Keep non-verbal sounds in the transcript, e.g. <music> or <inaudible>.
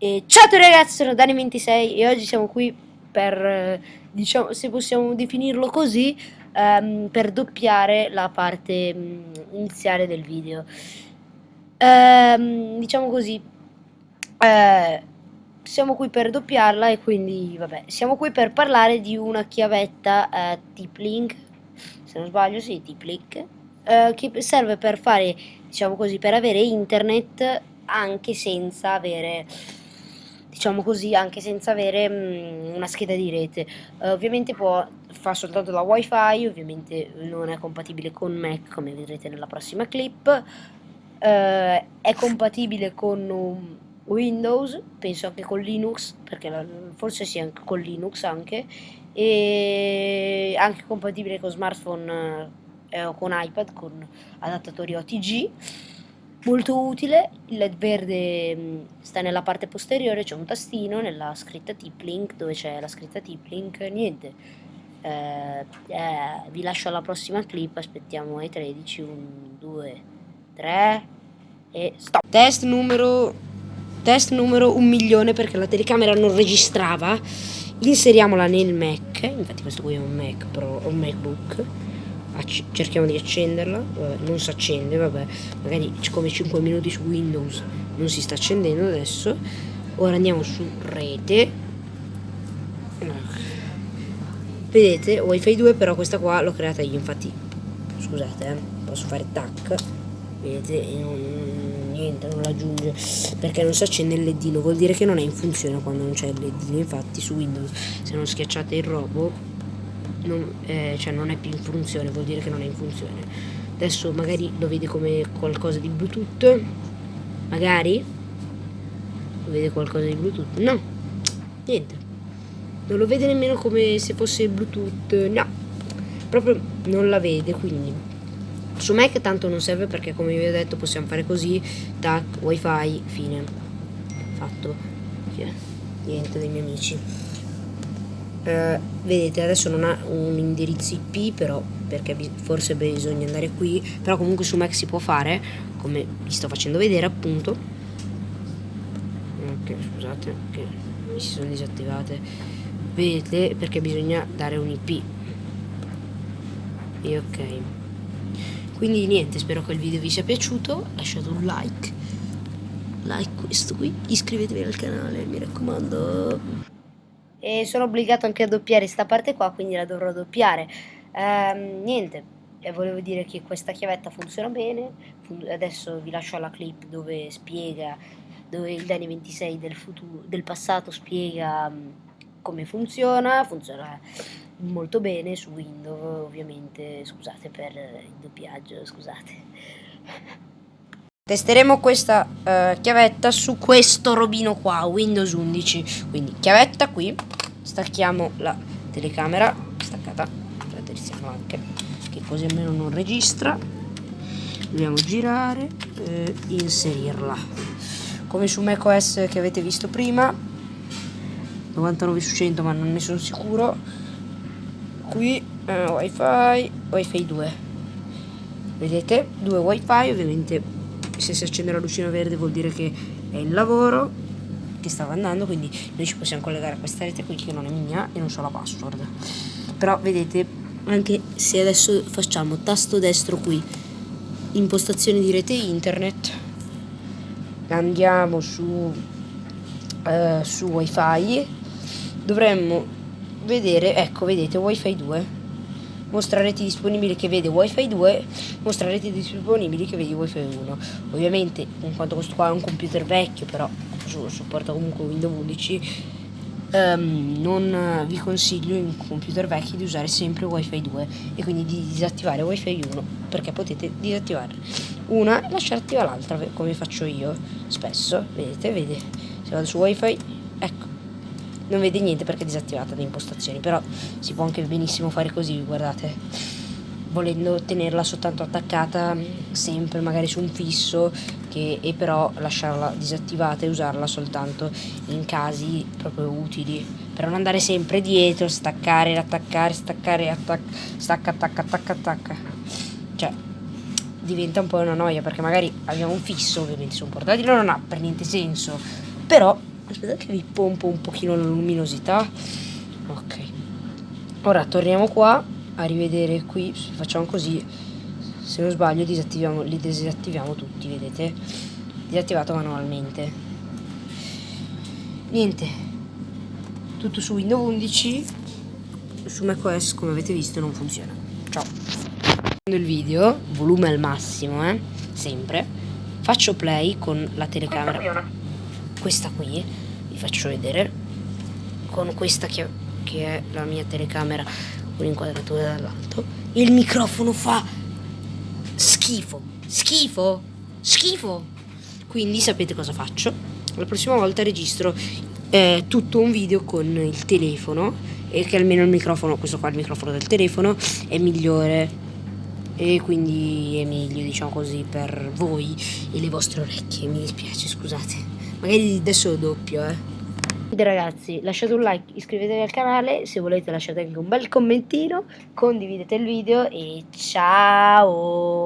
E ciao a tutti ragazzi, sono Dani26 e oggi siamo qui per, eh, diciamo, se possiamo definirlo così, ehm, per doppiare la parte mm, iniziale del video. Ehm, diciamo così, eh, siamo qui per doppiarla e quindi, vabbè, siamo qui per parlare di una chiavetta eh, Tiplink, se non sbaglio, sì, Tiplink, eh, che serve per fare, diciamo così, per avere internet anche senza avere diciamo così, anche senza avere mh, mm, una scheda di rete. Uh, ovviamente può, fa soltanto la wifi, ovviamente non è compatibile con Mac come vedrete nella prossima clip. Uh, è compatibile con um, Windows, penso anche con Linux, perché la, forse sì anche con Linux anche, e anche compatibile con smartphone eh, con iPad, con adattatori OTG molto utile, il led verde mm, sta nella parte posteriore, c'è un tastino nella scritta Tiplink, dove c'è la scritta Tiplink, niente. Eh, eh, vi lascio alla prossima clip, aspettiamo ai 13, 1, 2, 3 e stop. Test numero, test numero 1 milione perché la telecamera non registrava, inseriamola nel Mac, infatti questo qui è un Mac Pro, un MacBook cerchiamo di accenderla vabbè, non si accende vabbè magari come 5 minuti su Windows non si sta accendendo adesso. Ora andiamo su rete. Vedete wifi 2 però questa qua l'ho creata io infatti scusate eh, posso fare tac vedete non, niente non l'aggiunge perché non si accende il ledino vuol dire che non è in funzione quando non c'è il ledino infatti su Windows se non schiacciate il robot non, eh, cioè non è più in funzione, vuol dire che non è in funzione. Adesso magari lo vede come qualcosa di Bluetooth, magari? Lo vede qualcosa di Bluetooth, no, niente, non lo vede nemmeno come se fosse Bluetooth, no, proprio non la vede, quindi. Su Mac tanto non serve perché come vi ho detto possiamo fare così, tac, wifi, fine, fatto, niente dei miei amici eh, vedete adesso non ha un indirizzo IP però perché forse bisogna andare qui però comunque su Mac si può fare come vi sto facendo vedere appunto. Ok scusate che mi si sono disattivate. Vedete perché bisogna dare un IP e ok. Quindi niente spero che il video vi sia piaciuto lasciate un like. Like questo qui iscrivetevi al canale mi raccomando e sono obbligato anche a doppiare questa parte qua, quindi la dovrò doppiare. Ehm, niente, e volevo dire che questa chiavetta funziona bene, adesso vi lascio alla clip dove spiega, dove il Dani 26 del, futuro, del passato spiega mm, come funziona, funziona molto bene su Windows ovviamente, scusate per il doppiaggio, scusate. <laughs> Testeremo questa uh, chiavetta su questo robino qua, Windows 11. Quindi chiavetta qui, stacchiamo la telecamera, staccata, la terziamo anche, che così almeno non registra. Dobbiamo girare e inserirla. Come su macOS che avete visto prima, 99 su 100 ma non ne sono sicuro. Qui uh, wifi, wifi 2. Vedete? Due wifi ovviamente se si accende la lucina verde vuol dire che è il lavoro che stava andando quindi noi ci possiamo collegare a questa rete qui che non è mia e non so la password. Però vedete anche se adesso facciamo tasto destro qui impostazioni di rete internet andiamo su uh, su wifi dovremmo vedere ecco vedete wifi 2 mostra reti disponibili che vede wifi 2 mostra reti disponibili che vede wifi 1 ovviamente in quanto questo qua è un computer vecchio però supporta comunque Windows 11 um, non vi consiglio in computer vecchi di usare sempre wifi 2 e quindi di disattivare wifi 1 perché potete disattivare una e lasciare attiva l'altra come faccio io spesso. Vedete vede se vado su wifi non vede niente perché è disattivata le impostazioni però si può anche benissimo fare così guardate. Volendo tenerla soltanto attaccata sempre magari su un fisso che, e però lasciarla disattivata e usarla soltanto in casi proprio utili. Per non andare sempre dietro staccare attaccare staccare attac stacca attacca attacca attacca. Cioè diventa un po' una noia perché magari abbiamo un fisso ovviamente su un portatile non ha per niente senso. Però aspettate che vi pompo un pochino la luminosità. Ok. Ora torniamo qua a rivedere qui facciamo così se non sbaglio disattiviamo, li disattiviamo tutti vedete? Disattivato manualmente. Niente. Tutto su Windows 11 su macOS come avete visto non funziona. Ciao. Il video volume al massimo eh sempre. Faccio play con la telecamera questa qui vi faccio vedere con questa che, che è la mia telecamera con l'inquadratura dall'alto. Il microfono fa schifo schifo schifo. Quindi sapete cosa faccio? La prossima volta registro eh, tutto un video con il telefono e che almeno il microfono questo qua il microfono del telefono è migliore. E quindi è meglio diciamo così per voi e le vostre orecchie. Mi dispiace scusate magari adesso doppio eh. Quindi ragazzi lasciate un like iscrivetevi al canale se volete lasciate anche un bel commentino condividete il video e ciao